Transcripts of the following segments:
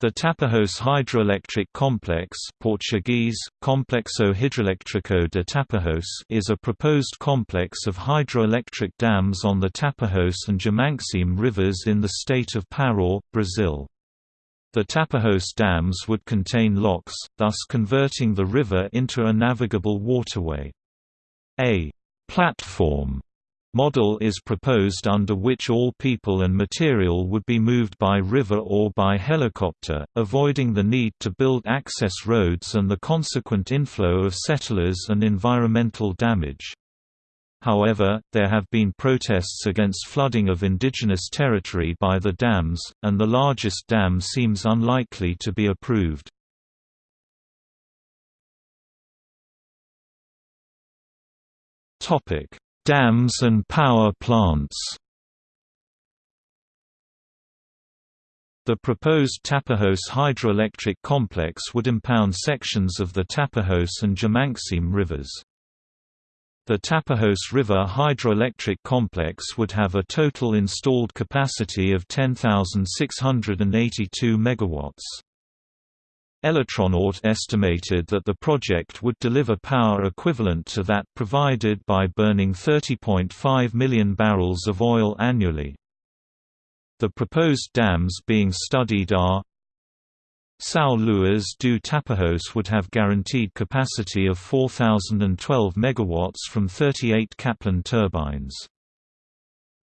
The Tapajós Hydroelectric Complex Portuguese, Complexo Hidroelétrico de Tapajós is a proposed complex of hydroelectric dams on the Tapajós and Jamanxim rivers in the state of Pará, Brazil. The Tapajós dams would contain locks, thus converting the river into a navigable waterway. A platform model is proposed under which all people and material would be moved by river or by helicopter, avoiding the need to build access roads and the consequent inflow of settlers and environmental damage. However, there have been protests against flooding of indigenous territory by the dams, and the largest dam seems unlikely to be approved. Topic: Dams and power plants The proposed Tapajós hydroelectric complex would impound sections of the Tapajós and Jamanxim rivers. The Tapajós River hydroelectric complex would have a total installed capacity of 10,682 megawatts. Eletronorte estimated that the project would deliver power equivalent to that provided by burning 30.5 million barrels of oil annually. The proposed dams being studied are São Luís do Tapajós would have guaranteed capacity of 4,012 MW from 38 Kaplan turbines.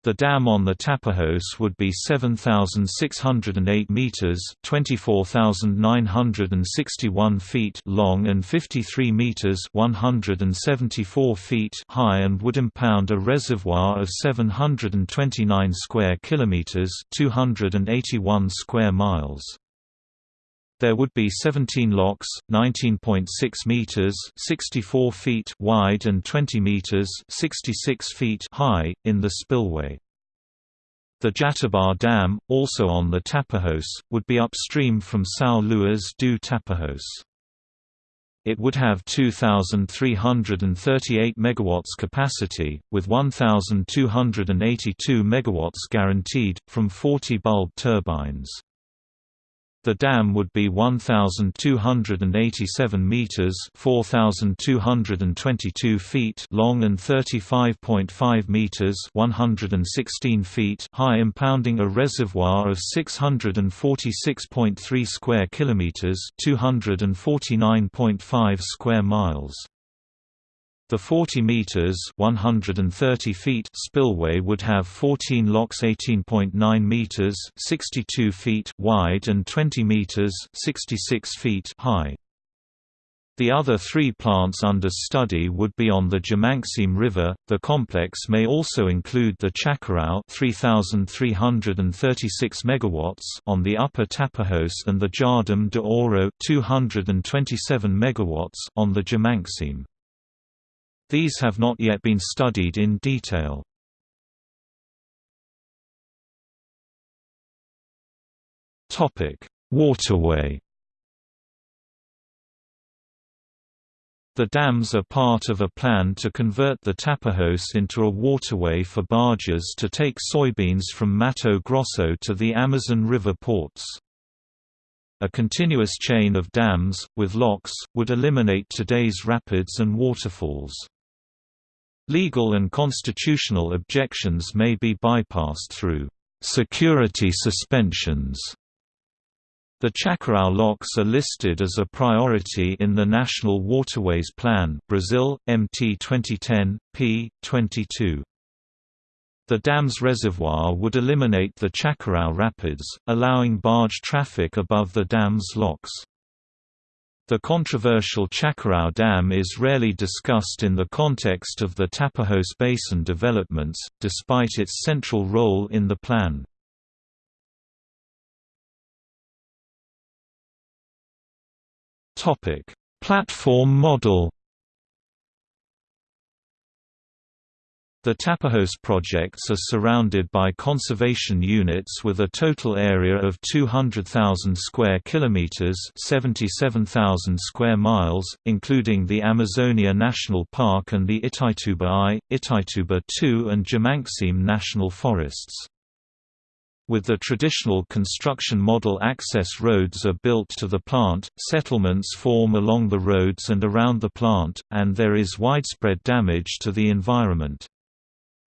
The dam on the Tapajós would be 7,608 meters (24,961 feet) long and 53 meters (174 feet) high, and would impound a reservoir of 729 square kilometers (281 square miles). There would be 17 locks, 19.6 meters (64 feet) wide and 20 meters (66 feet) high in the spillway. The Jatobá Dam, also on the Tapajós, would be upstream from São Luís do Tapajós. It would have 2338 megawatts capacity with 1282 megawatts guaranteed from 40 bulb turbines. The dam would be 1,287 meters (4,222 feet) long and 35.5 meters (116 feet) high, impounding a reservoir of 646.3 square kilometers (249.5 square miles). The 40 meters (130 feet) spillway would have 14 locks 18.9 meters (62 feet) wide and 20 meters (66 feet) high. The other three plants under study would be on the Jamanxim River. The complex may also include the Chacarão 3336 megawatts on the Upper Tapajós and the Jardim de Ouro 227 megawatts on the Jamanxim. These have not yet been studied in detail. Waterway The dams are part of a plan to convert the Tapajós into a waterway for barges to take soybeans from Mato Grosso to the Amazon River ports. A continuous chain of dams, with locks, would eliminate today's rapids and waterfalls. Legal and constitutional objections may be bypassed through security suspensions. The Chacarão locks are listed as a priority in the National Waterways Plan Brazil, MT 2010, p. 22. The dam's reservoir would eliminate the Chacarão Rapids, allowing barge traffic above the dam's locks. The controversial Chacarão Dam is rarely discussed in the context of the Tapajós Basin developments, despite its central role in the plan. Platform model The Tapajós projects are surrounded by conservation units with a total area of 200,000 square kilometers, 77,000 square miles, including the Amazonia National Park and the Itaituba I, Itaituba II and Jamanxim National Forests. With the traditional construction model access roads are built to the plant, settlements form along the roads and around the plant, and there is widespread damage to the environment.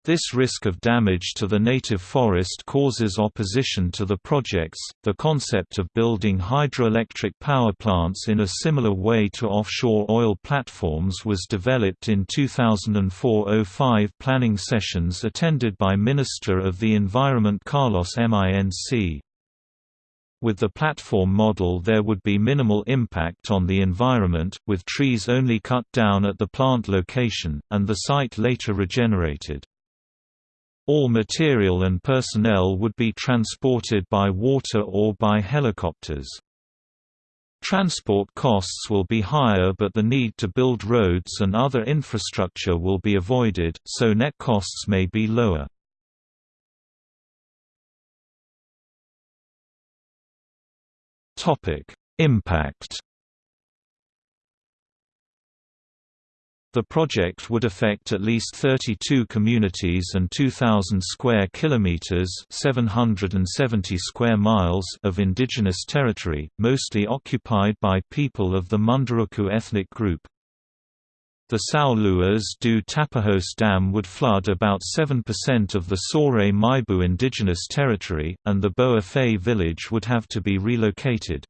This risk of damage to the native forest causes opposition to the projects. The concept of building hydroelectric power plants in a similar way to offshore oil platforms was developed in 2004-05 planning sessions attended by Minister of the Environment Carlos Minc. With the platform model there would be minimal impact on the environment, with trees only cut down at the plant location, and the site later regenerated. All material and personnel would be transported by water or by helicopters. Transport costs will be higher but the need to build roads and other infrastructure will be avoided, so net costs may be lower. Impact The project would affect at least 32 communities and 2000 square kilometers, 770 square miles of indigenous territory, mostly occupied by people of the Munduruku ethnic group. The São Luís do Tapajós Dam would flood about 7% of the Sawré Muybu indigenous territory, and the Boa Fé village would have to be relocated.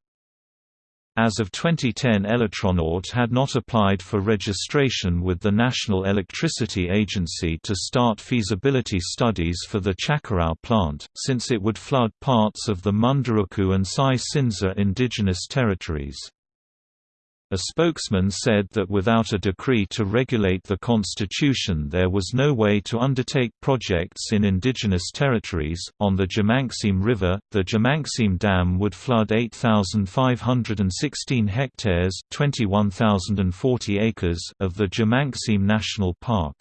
As of 2010 Eletronorte had not applied for registration with the National Electricity Agency to start feasibility studies for the Chacarão plant, since it would flood parts of the Munduruku and Sai Cinza indigenous territories. A spokesman said that without a decree to regulate the constitution, there was no way to undertake projects in indigenous territories. On the Jamanxim River, the Jamanxim Dam would flood 8,516 hectares (21,040 acres) of the Jamanxim National Park.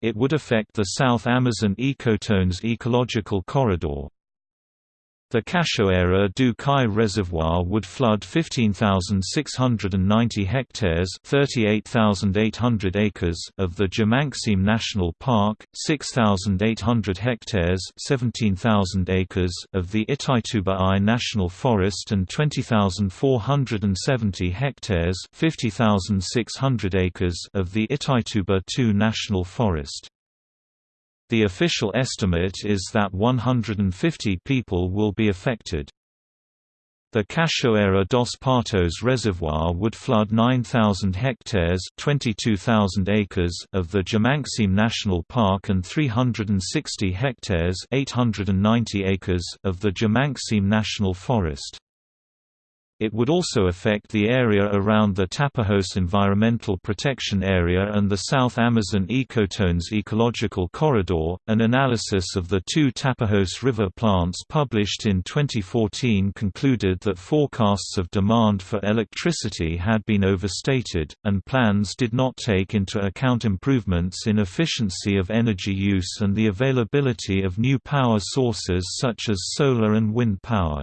It would affect the South Amazon ecotones ecological corridor, the Cachoeira do Cai reservoir would flood 15,690 hectares 38,800 acres of the Jamanxim National Park, 6,800 hectares 17,000 acres of the Itaituba I National Forest and 20,470 hectares 50,600 acres of the Itaituba II National Forest. The official estimate is that 150 people will be affected. The Cachoeira dos Patos reservoir would flood 9,000 hectares 22,000 acres of the Jamanxim National Park and 360 hectares 890 acres of the Jamanxim National Forest. It would also affect the area around the Tapajós Environmental Protection Area and the South Amazon Ecotones Ecological Corridor. An analysis of the two Tapajós River plants published in 2014 concluded that forecasts of demand for electricity had been overstated, and plans did not take into account improvements in efficiency of energy use and the availability of new power sources such as solar and wind power.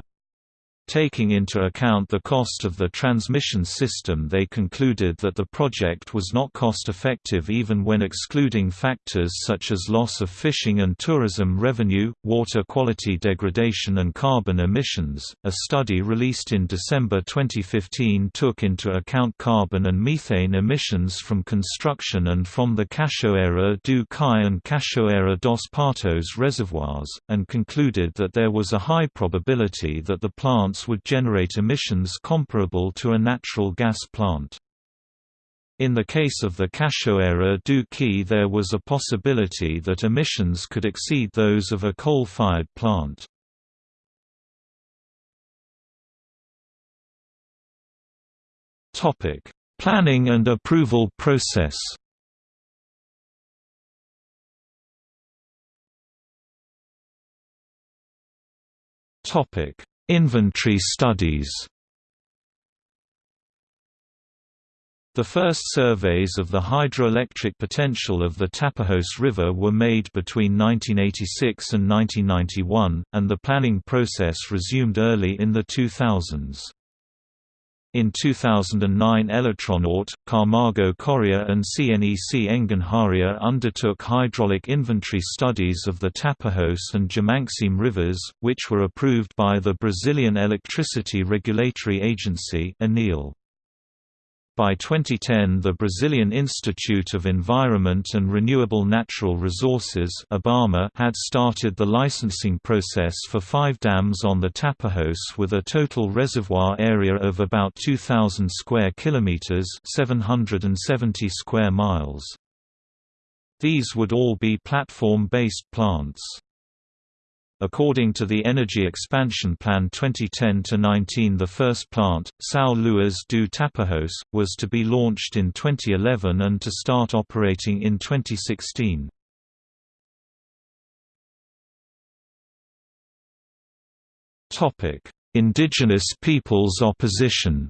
Taking into account the cost of the transmission system they concluded that the project was not cost-effective even when excluding factors such as loss of fishing and tourism revenue, water quality degradation and carbon emissions. A study released in December 2015 took into account carbon and methane emissions from construction and from the Cachoeira do Cai and Cachoeira dos Patos reservoirs, and concluded that there was a high probability that the plant plants would generate emissions comparable to a natural gas plant. In the case of the Cachoeira do Cai there was a possibility that emissions could exceed those of a coal-fired plant. Planning and approval process Topic: Inventory studies The first surveys of the hydroelectric potential of the Tapajós River were made between 1986 and 1991, and the planning process resumed early in the 2000s. In 2009 Eletronorte, Camargo Correa and CNEC Engenharia undertook hydraulic inventory studies of the Tapajos and Jamanxim rivers, which were approved by the Brazilian Electricity Regulatory Agency ANEEL. By 2010 the Brazilian Institute of Environment and Renewable Natural Resources had started the licensing process for five dams on the Tapajos with a total reservoir area of about 2,000 square kilometers 770 square miles. These would all be platform-based plants. According to the Energy Expansion Plan 2010-19 the first plant, São Luís do Tapajós, was to be launched in 2011 and to start operating in 2016. Indigenous peoples opposition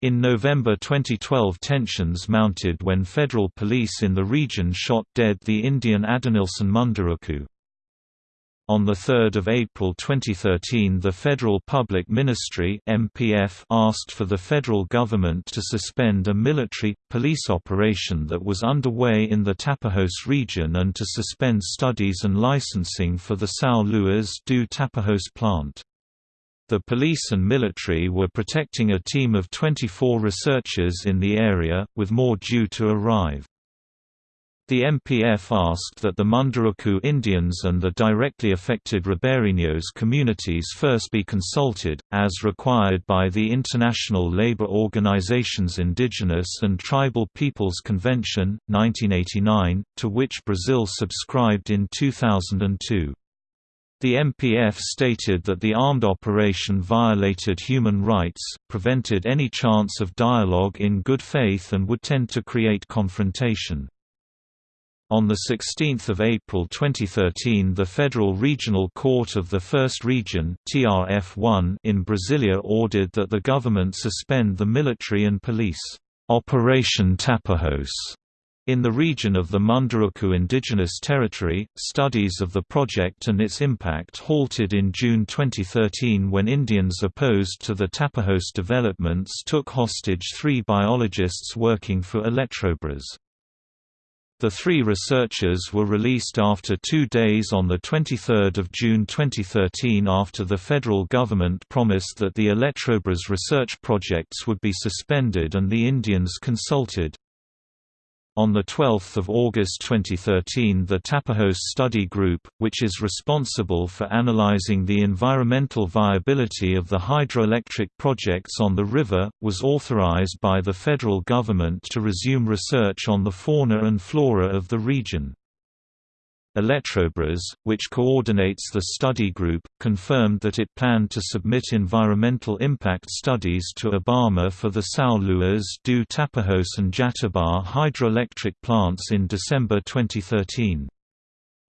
In November 2012 tensions mounted when federal police in the region shot dead the Indian Adanilson Munduruku. On 3 April 2013 the Federal Public Ministry MPF asked for the federal government to suspend a military, police operation that was underway in the Tapajos region and to suspend studies and licensing for the São Luís do Tapajós plant. The police and military were protecting a team of 24 researchers in the area, with more due to arrive. The MPF asked that the Munduruku Indians and the directly affected Ribeirinhos communities first be consulted, as required by the International Labour Organization's Indigenous and Tribal Peoples Convention, 1989, to which Brazil subscribed in 2002. The MPF stated that the armed operation violated human rights, prevented any chance of dialogue in good faith and would tend to create confrontation. On 16 April 2013 the Federal Regional Court of the First Region in Brasilia ordered that the government suspend the military and police, "'Operation Tapajos' In the region of the Munduruku Indigenous Territory, studies of the project and its impact halted in June 2013 when Indians opposed to the Tapajos developments took hostage three biologists working for Eletrobras. The three researchers were released after two days on 23 June 2013 after the federal government promised that the Eletrobras research projects would be suspended and the Indians consulted. On 12 August 2013 the Tapajos Study Group, which is responsible for analyzing the environmental viability of the hydroelectric projects on the river, was authorized by the federal government to resume research on the fauna and flora of the region. Eletrobras, which coordinates the study group, confirmed that it planned to submit environmental impact studies to IBAMA for the São Luís do Tapajós and Jatobá hydroelectric plants in December 2013.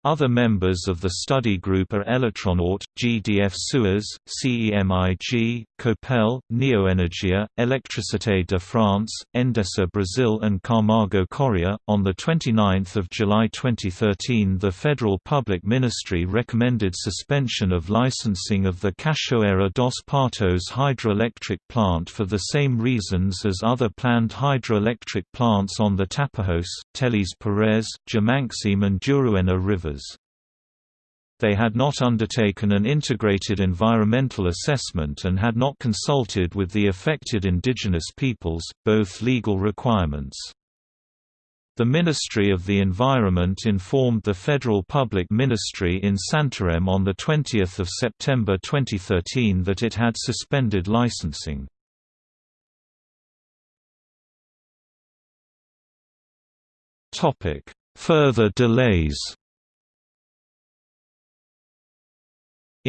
Other members of the study group are Eletronorte, GDF Suez, CEMIG, Copel, Neoenergia, Électricité de France, Endesa Brazil, and Camargo Correa. On 29 July 2013, the Federal Public Ministry recommended suspension of licensing of the Cachoeira dos Patos hydroelectric plant for the same reasons as other planned hydroelectric plants on the Tapajos, Teles Pires, Jamanxim, and Juruena rivers They had not undertaken an integrated environmental assessment and had not consulted with the affected indigenous peoples, both legal requirements. The Ministry of the Environment informed the Federal Public Ministry in Santarém on 20 September 2013 that it had suspended licensing. Further delays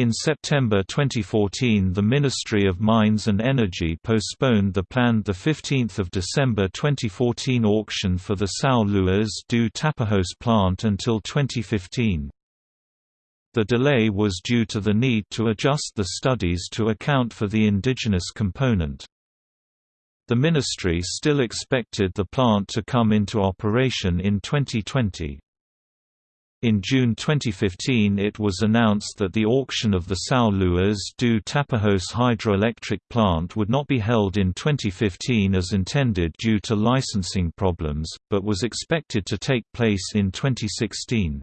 In September 2014 the Ministry of Mines and Energy postponed the planned 15 December 2014 auction for the São Luís do Tapajós plant until 2015. The delay was due to the need to adjust the studies to account for the indigenous component. The ministry still expected the plant to come into operation in 2020. In June 2015 it was announced that the auction of the São Luís do Tapajós hydroelectric plant would not be held in 2015 as intended due to licensing problems, but was expected to take place in 2016.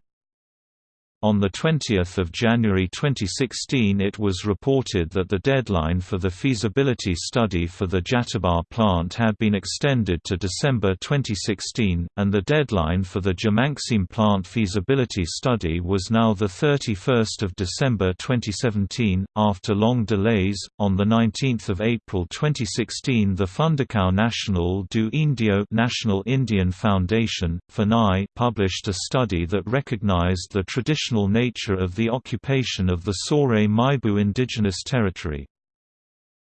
On 20 January 2016 it was reported that the deadline for the feasibility study for the Jatobá plant had been extended to December 2016, and the deadline for the Jamanxim plant feasibility study was now 31 December 2017. After long delays, on 19 April 2016 the Fundação Nacional do Índio National Indian Foundation, FUNAI published a study that recognized the traditional traditional nature of the occupation of the Sawré Muybu indigenous territory.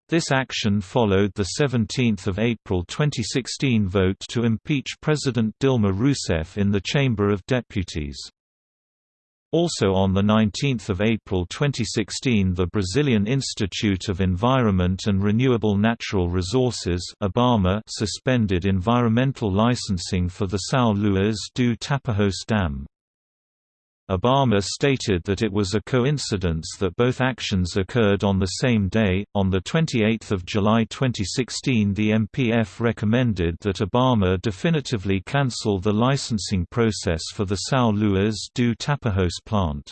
This action followed the 17 April 2016 vote to impeach President Dilma Rousseff in the Chamber of Deputies. Also on 19 April 2016 the Brazilian Institute of Environment and Renewable Natural Resources suspended environmental licensing for the São Luís do Tapajós Dam. IBAMA stated that it was a coincidence that both actions occurred on the same day. On the 28th of July 2016, the MPF recommended that IBAMA definitively cancel the licensing process for the São Luís do Tapajós plant.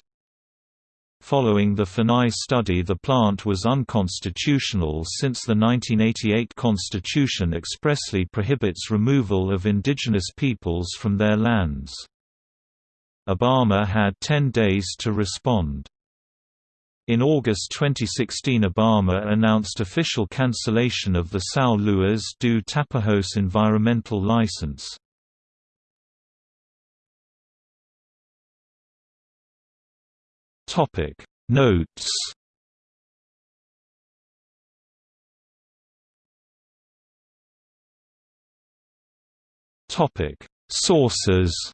Following the FUNAI study the plant was unconstitutional since the 1988 constitution expressly prohibits removal of indigenous peoples from their lands. IBAMA had 10 days to respond. In August 2016 IBAMA announced official cancellation of the São Luís do Tapajós environmental license. Notes Sources